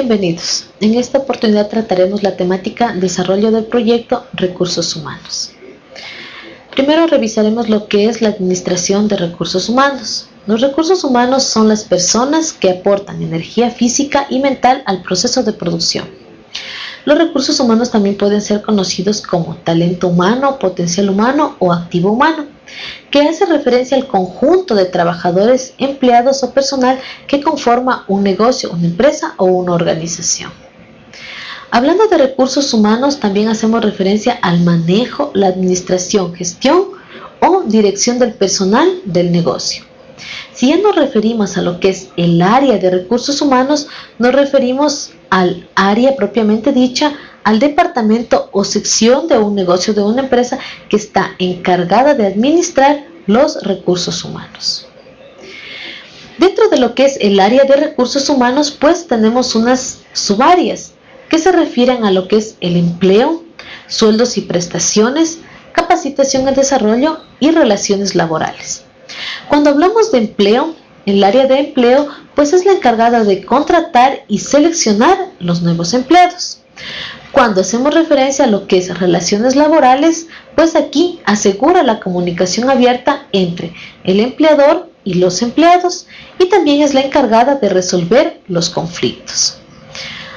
Bienvenidos. En esta oportunidad trataremos la temática Desarrollo del proyecto Recursos Humanos. Primero revisaremos lo que es la administración de recursos humanos. Los recursos humanos son las personas que aportan energía física y mental al proceso de producción. Los recursos humanos también pueden ser conocidos como talento humano, potencial humano o activo humano que hace referencia al conjunto de trabajadores, empleados o personal que conforma un negocio, una empresa o una organización. Hablando de recursos humanos, también hacemos referencia al manejo, la administración, gestión o dirección del personal del negocio. Si ya nos referimos a lo que es el área de recursos humanos, nos referimos al área propiamente dicha al departamento o sección de un negocio de una empresa que está encargada de administrar los recursos humanos. Dentro de lo que es el área de recursos humanos, pues tenemos unas subáreas que se refieren a lo que es el empleo, sueldos y prestaciones, capacitación y desarrollo y relaciones laborales. Cuando hablamos de empleo, el área de empleo pues es la encargada de contratar y seleccionar los nuevos empleados. Cuando hacemos referencia a lo que es relaciones laborales, pues aquí asegura la comunicación abierta entre el empleador y los empleados y también es la encargada de resolver los conflictos.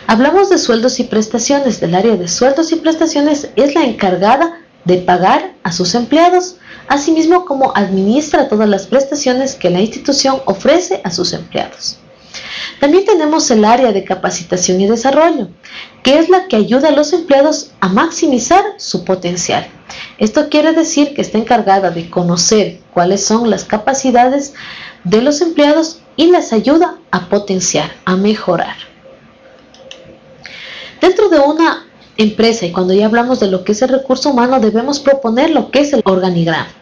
Hablamos de sueldos y prestaciones. Del área de sueldos y prestaciones es la encargada de pagar a sus empleados, asimismo como administra todas las prestaciones que la institución ofrece a sus empleados. También tenemos el área de capacitación y desarrollo, que es la que ayuda a los empleados a maximizar su potencial. Esto quiere decir que está encargada de conocer cuáles son las capacidades de los empleados y les ayuda a potenciar, a mejorar. Dentro de una empresa, y cuando ya hablamos de lo que es el recurso humano, debemos proponer lo que es el organigrama.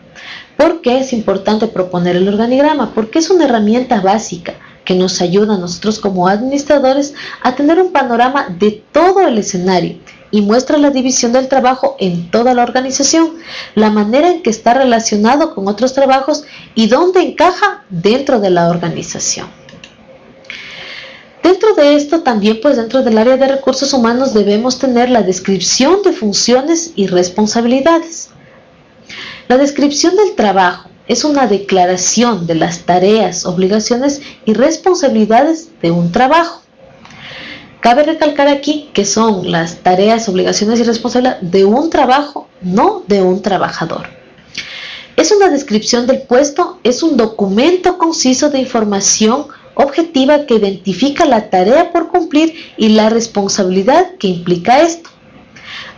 ¿Por qué es importante proponer el organigrama? Porque es una herramienta básica que nos ayuda a nosotros como administradores a tener un panorama de todo el escenario y muestra la división del trabajo en toda la organización, la manera en que está relacionado con otros trabajos y dónde encaja dentro de la organización. Dentro de esto también, pues dentro del área de recursos humanos debemos tener la descripción de funciones y responsabilidades. La descripción del trabajo es una declaración de las tareas, obligaciones y responsabilidades de un trabajo. Cabe recalcar aquí que son las tareas, obligaciones y responsabilidades de un trabajo, no de un trabajador. Es una descripción del puesto, es un documento conciso de información objetiva que identifica la tarea por cumplir y la responsabilidad que implica esto.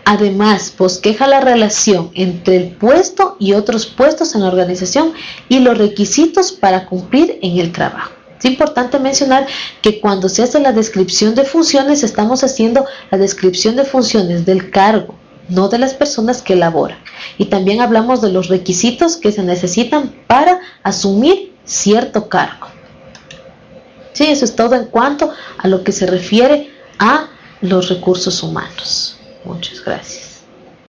Además, bosqueja la relación entre el puesto y otros puestos en la organización y los requisitos para cumplir en el trabajo. Es importante mencionar que cuando se hace la descripción de funciones, estamos haciendo la descripción de funciones del cargo, no de las personas que elaboran. Y también hablamos de los requisitos que se necesitan para asumir cierto cargo. Sí, eso es todo en cuanto a lo que se refiere a los recursos humanos. Muchas gracias.